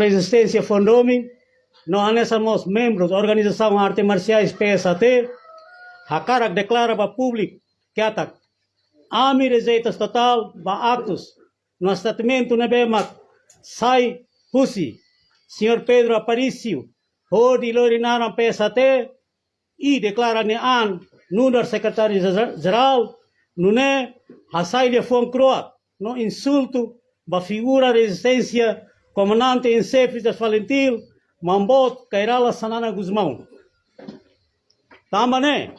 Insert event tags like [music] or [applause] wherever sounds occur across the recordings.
Resistência Fondomi, nós somos membros da Organização Artes Marciais PSAT, a cara declara para o público que ataca. Ami receitas total, ba atos, no statement na bema, sai, pusi, Senhor Pedro Aparício, o de Lorinaram PSAT, e declara ne an, número secretário-geral, não é, a saída foi croata, no insulto, ba figura resistência comandante em chefe das Valentil, Mambot Kairala Sanana Guzmão. Tamane,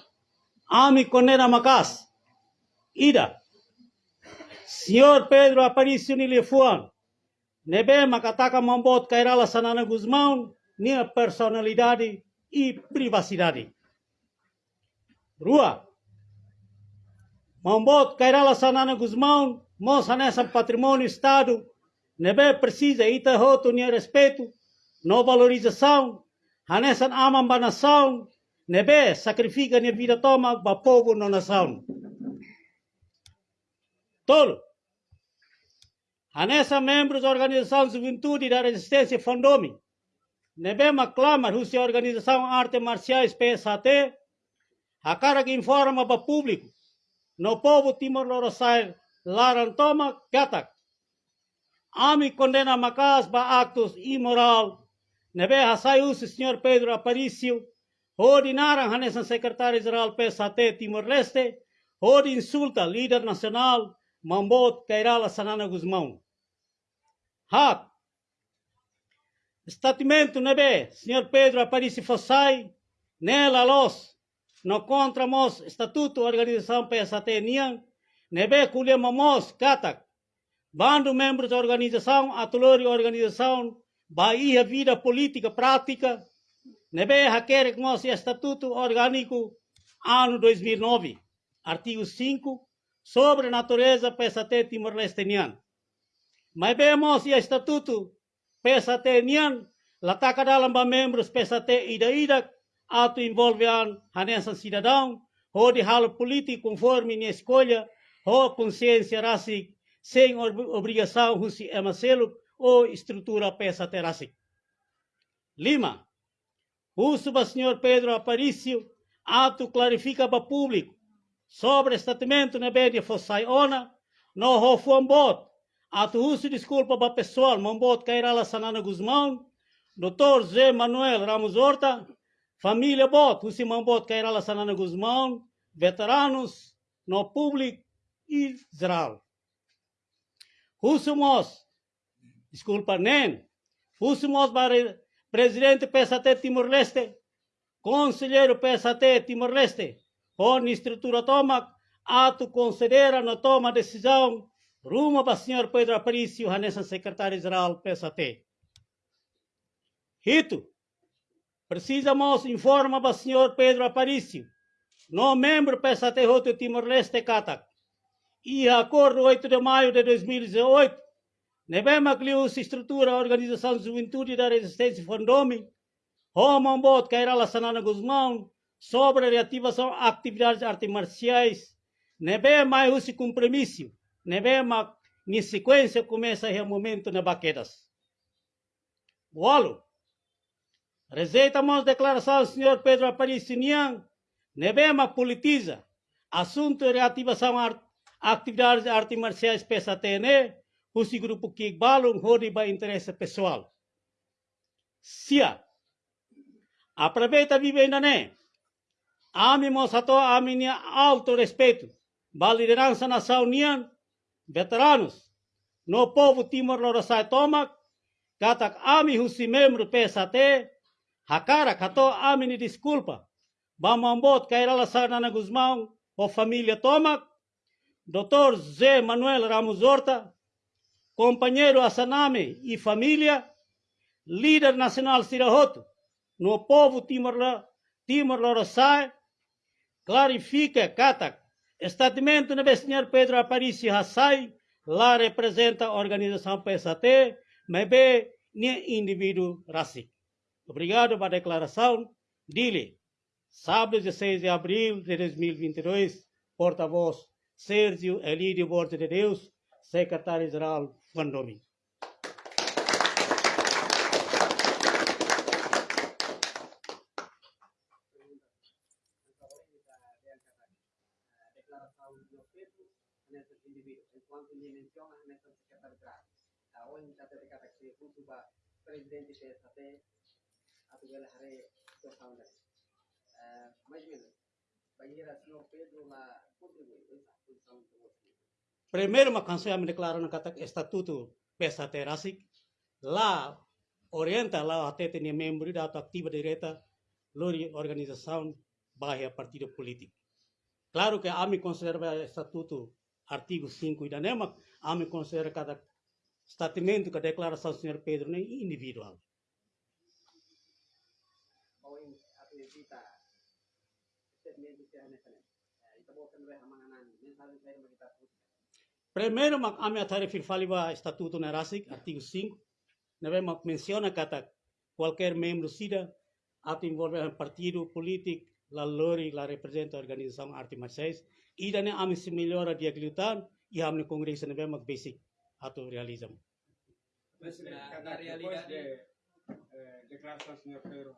Ami Conera Macas, Ida, Senhor Pedro Aparício Nilifuan, Nebe Macataca Mambot Kairala Sanana Guzmão, minha personalidade e privacidade. Rua, Mambot Kairala Sanana Guzmão, moça nessa patrimônio Estado, nebe precisa ita roto ni respeito, no valorização, hanesan amam ba nação, nebe sacrifica ni vida toma ba povo no nação. Tolo. Hanessa membros da organização Juventude da Resistência Fondomi, nebe maclama russa organização Arte Marciais PSAT, a cara que informa para público, no povo Timor-Leste, Larantoma, Katak, Ami condena Macas ba actos imoral. Nebe hasaiu se senhor Pedro Aparício, ordinaram hanesan secretário-geral PSAT Timor-Leste, ord insulta líder nacional Mambot Kairala Sanana Guzmão. Hat. Statimento nebe, senhor Pedro Aparício Fossai, nela los, no contra mos estatuto organização PSAT Nian, nebe mos katak, bando membros da organização, atolor a organização, Bahia Vida Política Prática, nebe haquer com o Estatuto Orgânico, ano 2009, artigo 5, sobre a natureza PSAT Timor-Leste Mas vemos o Estatuto PSAT Nian, lataka dalam ba membros PSAT ida-ida, ato envolvean hanesan cidadão, ou de halo político conforme a escolha, ou consciência racial sem obrigação husi emaselo ou estrutura peça terásica. Lima, o senhor Pedro Aparício ato clarifica para público sobre o estatimento na média fossai ona, no hofuan bot, ato uso desculpa para pessoal, mambot cairala sanana Guzmão, doutor Zé Manuel Ramos Horta, família bot, usi mambot cairala sanana Guzmão, veteranos, no público e geral. Husumos, desculpa, nem, Husumos para presidente PSAT Timor-Leste, conselheiro PSAT Timor-Leste, onde estrutura toma, ato considera na toma decisão rumo para o senhor Pedro Aparício, Hanessa secretário-geral PSAT. Rito, precisamos informar para o senhor Pedro Aparício, no membro PSAT Roto Timor-Leste Catac, e acordo 8 de maio de 2018, Nebema Clius estrutura a Organização de Juventude da Resistência Fondomi, Romambot Kairala Sanana Guzmão, sobre a reativação a atividades artes marciais, Nebema esse compromisso, Nebema em sequência começa o momento na baquedas. Bolo, rejeitamos a declaração do senhor Pedro Aparício Nian, Nebema politiza, assunto de reativação arte atividades de artes marciais PSATN, o grupo que balam para interesse pessoal. Sia, aproveita vivendo né? Ami mosato ami alto respeito, ba liderança nação união, veteranos, no povo Timor-Leste tomak, katak ami husi membro PSAT, hakara kato ami ni desculpa, ba mambot kairala sarnana Guzmão, o família tomak, Dr. Zé Manuel Ramos Horta, companheiro Assaname e família, líder nacional Sirahoto, no povo Timor-Leste, Timor clarifica, cata, estatimento do senhor Pedro Aparício Hassai, lá representa a organização PSAT, mas bem, nem indivíduo racial. Obrigado pela declaração. Dile, sábado 16 de abril de 2022, porta-voz Sérgio Elídio Borges de Deus, secretário-geral Vandomi. presidente PSAP, eh, mais ou menos, Primeiro, uma canção me declara no estatuto PSAT Rasik, lá orienta lá até tem membro da ativa direta lori organização barra partido político. Claro que a me considera o estatuto artigo 5 da NEMA, a me considera cada que a declaração do senhor Pedro nem individual. Primeiro, a minha tarefa fala o estatuto na RASIC, artigo 5, não menciona que qualquer membro sida ato envolver um partido político, la lori, la representa a organização arte marciais, e daí a se melhora de aglutar e a no congresso basic ato realizam. Na, na realidade de eh, declaração senhor Pedro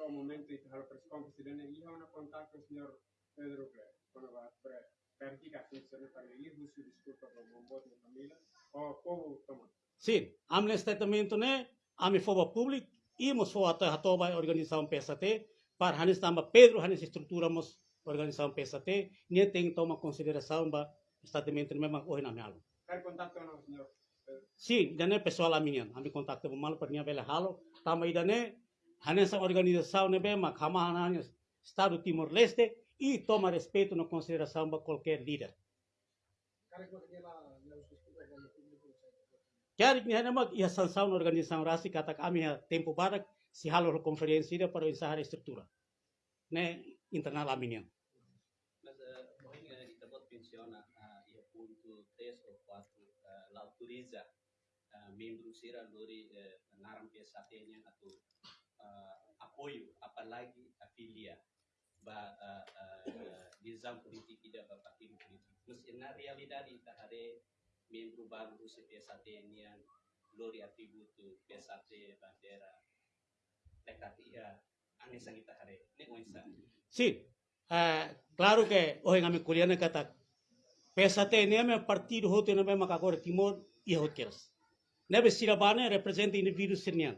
Hassai, no momento que a presiconferência dele, e há um contato com o senhor Pedro quando vai para verificar a função para ele, você desculpa para o bote da família, ou como toma? Sim, a meu statement né, a me foba público, íamos for até a toba organização PSAT, para hanis tamba Pedro hanis estruturamos organização PSAT, nem tem toma consideração ba statement memang oh na mealo. Quer contato não, senhor? Sim, dane pessoal a minha, a me contacto com mal para minha vela halo, tama idane hanis organização ne bema kama hanis Estado Timor Leste e toma respeito na consideração ba qualquer líder. Kaya ni hana mag iya sansaw na organisasyon rasi katak kami ha tempo barak si halo konferensi dia para ensahar estrutura. Ne internal amin yan. Mas uh, hoy nga itabot pensiona uh, ia punto 3 ou 4 uh, la autoriza uh, membro sira lori naram PSAT-nya atau uh, apoio apalagi afilia ba uh, uh, nizam politik ida ba partido politik. Mas na realidade ita hare membro baru do CPSAT yang lori atributo PSAT bandera dekat ia ane sangita hare ne oinsa Sí, uh, claro que hoy en mi culiana kata PSAT ne me partido hote ne me makakore timor e hotkeras. Nebe sirabane representa indivíduo sirnian.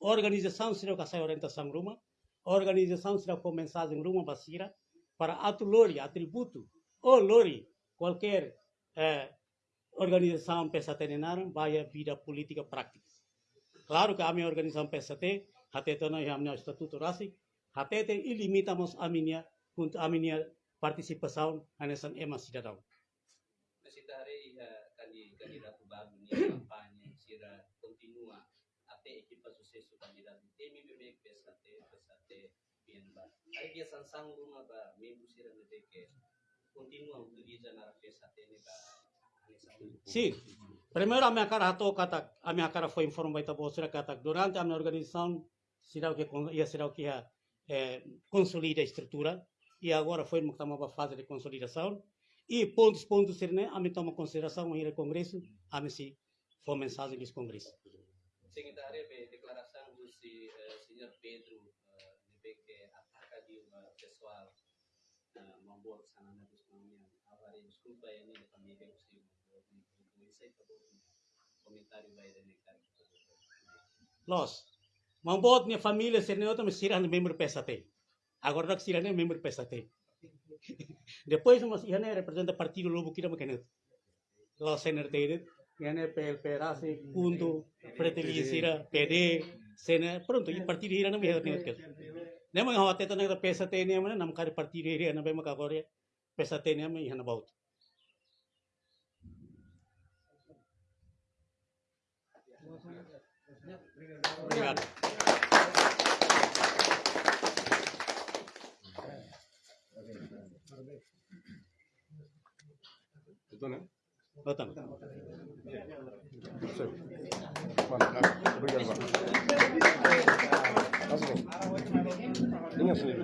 Organização sira ka sai orientação ruma, organização sira com mensagem ruma basira para atu lori atributo ou lori qualquer eh, organização nenaram vai a vida política prática. Claro que a minha organização PSAT, até então nós temos estatuto rasi, até tem ilimitamos a minha a minha participação nessa ema cidadão. Mas ita hare kani kandidato bago ni kampanye sira continua até equipa sucesso candidato temi bebek PSAT PSAT PNB. Aí dia sansang rumah ba membro sira nebeke continua utiliza na PSAT ni ba Sim. Primeiro a minha cara ratou kata, a minha cara foi informada para você kata durante a minha organização será o que ia será o que ia é, consolida a estrutura e agora foi uma uma fase de consolidação e pontos pontos ser né a me toma consideração ir ao congresso a me se for mensagem desse congresso. De declaração do si, uh, senhor Pedro uh, de que ataca de uma pessoal uh, mambor sanana dos mamia agora desculpa aí né família possível comentário vai da Los, mambot minha família ser neutro me sirah no membro PSAT. Agora [laughs] não sirah nem membro PSAT. Depois mas ia né representa partido lobo kira makenet. Los senator Yana PLP Rasi, Kundu, Preteli Sira, PD, Sena, pronto, e partido ira não me hati kel. Nemo yang hawate tanang PSAT ni amana nam kari partido ira na be makagore PSAT ni amana ihana baut. Obrigado. Betul, né? Betul. Sim. Mano, obrigado, España